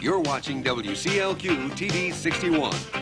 You're watching WCLQ TV 61.